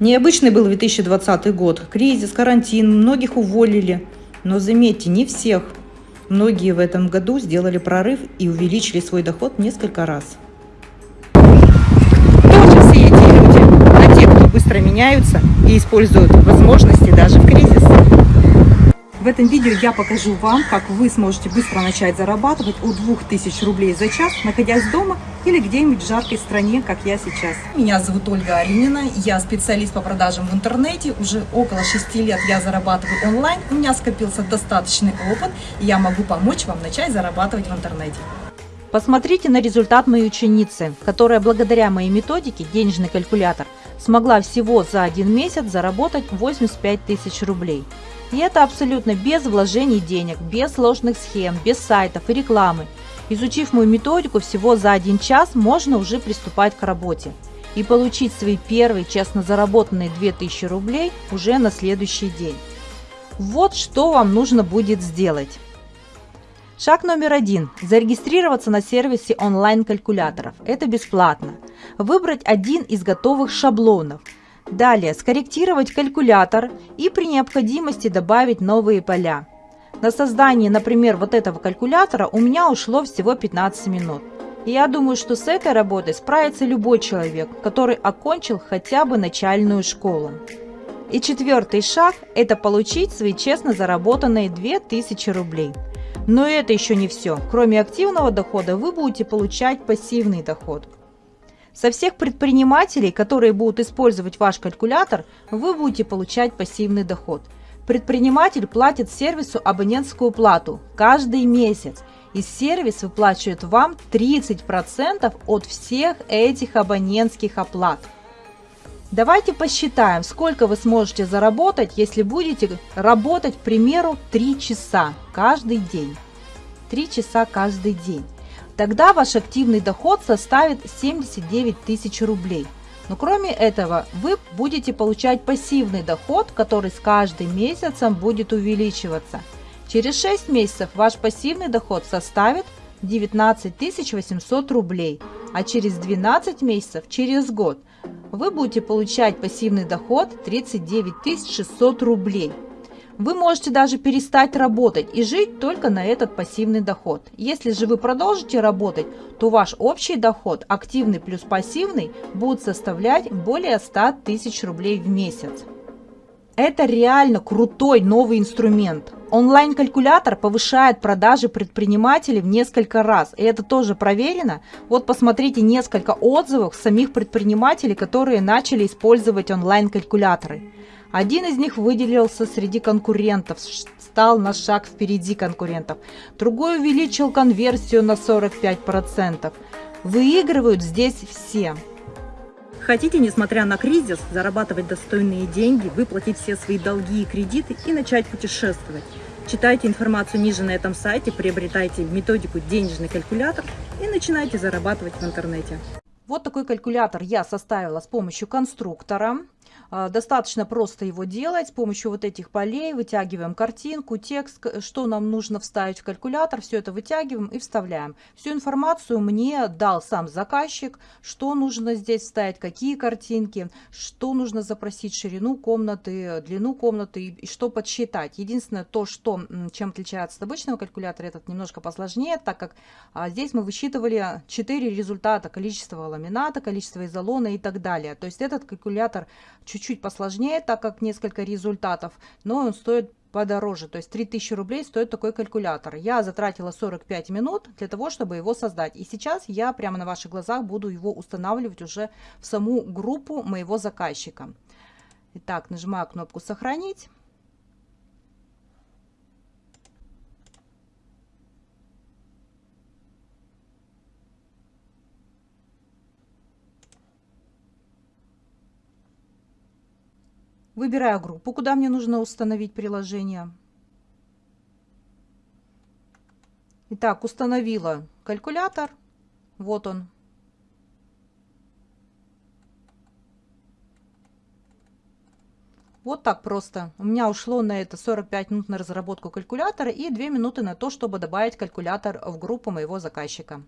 Необычный был 2020 год. Кризис, карантин, многих уволили. Но заметьте, не всех. Многие в этом году сделали прорыв и увеличили свой доход несколько раз. Тоже все эти люди, а те, кто быстро меняются и используют возможности даже в кризис. В этом видео я покажу вам, как вы сможете быстро начать зарабатывать от 2000 рублей за час, находясь дома или где-нибудь в жаркой стране, как я сейчас. Меня зовут Ольга Аринина, я специалист по продажам в интернете. Уже около 6 лет я зарабатываю онлайн, у меня скопился достаточный опыт, и я могу помочь вам начать зарабатывать в интернете. Посмотрите на результат моей ученицы, которая благодаря моей методике «Денежный калькулятор» смогла всего за один месяц заработать 85 тысяч рублей. И это абсолютно без вложений денег, без сложных схем, без сайтов и рекламы. Изучив мою методику всего за один час, можно уже приступать к работе и получить свои первые честно заработанные 2000 рублей уже на следующий день. Вот что вам нужно будет сделать. Шаг номер один. Зарегистрироваться на сервисе онлайн-калькуляторов. Это бесплатно. Выбрать один из готовых шаблонов – Далее скорректировать калькулятор и при необходимости добавить новые поля. На создание, например, вот этого калькулятора у меня ушло всего 15 минут. И я думаю, что с этой работой справится любой человек, который окончил хотя бы начальную школу. И четвертый шаг – это получить свои честно заработанные 2000 рублей. Но это еще не все. Кроме активного дохода вы будете получать пассивный доход – со всех предпринимателей, которые будут использовать ваш калькулятор, вы будете получать пассивный доход. Предприниматель платит сервису абонентскую плату каждый месяц, и сервис выплачивает вам 30% от всех этих абонентских оплат. Давайте посчитаем, сколько вы сможете заработать, если будете работать, к примеру, 3 часа каждый день. 3 часа каждый день. Тогда ваш активный доход составит 79 тысяч рублей. Но кроме этого, вы будете получать пассивный доход, который с каждым месяцем будет увеличиваться. Через 6 месяцев ваш пассивный доход составит 19 800 рублей, а через 12 месяцев, через год, вы будете получать пассивный доход 39 600 рублей. Вы можете даже перестать работать и жить только на этот пассивный доход. Если же вы продолжите работать, то ваш общий доход, активный плюс пассивный, будет составлять более 100 тысяч рублей в месяц. Это реально крутой новый инструмент. Онлайн-калькулятор повышает продажи предпринимателей в несколько раз. И это тоже проверено. Вот посмотрите несколько отзывов самих предпринимателей, которые начали использовать онлайн-калькуляторы. Один из них выделился среди конкурентов, стал на шаг впереди конкурентов. Другой увеличил конверсию на 45%. Выигрывают здесь все. Хотите, несмотря на кризис, зарабатывать достойные деньги, выплатить все свои долги и кредиты и начать путешествовать? Читайте информацию ниже на этом сайте, приобретайте методику «Денежный калькулятор» и начинайте зарабатывать в интернете. Вот такой калькулятор я составила с помощью конструктора. А, достаточно просто его делать. С помощью вот этих полей вытягиваем картинку, текст, что нам нужно вставить в калькулятор. Все это вытягиваем и вставляем. Всю информацию мне дал сам заказчик, что нужно здесь вставить, какие картинки, что нужно запросить, ширину комнаты, длину комнаты и что подсчитать. Единственное, то, что, чем отличается от обычного калькулятора, этот немножко посложнее, так как а, здесь мы высчитывали 4 результата, количество ламината, количество изолона и так далее. То есть этот калькулятор чуть-чуть посложнее, так как несколько результатов, но он стоит подороже, то есть 3000 рублей стоит такой калькулятор. Я затратила 45 минут для того, чтобы его создать. И сейчас я прямо на ваших глазах буду его устанавливать уже в саму группу моего заказчика. Итак, нажимаю кнопку «Сохранить». Выбираю группу, куда мне нужно установить приложение. Итак, установила калькулятор. Вот он. Вот так просто. У меня ушло на это 45 минут на разработку калькулятора и 2 минуты на то, чтобы добавить калькулятор в группу моего заказчика.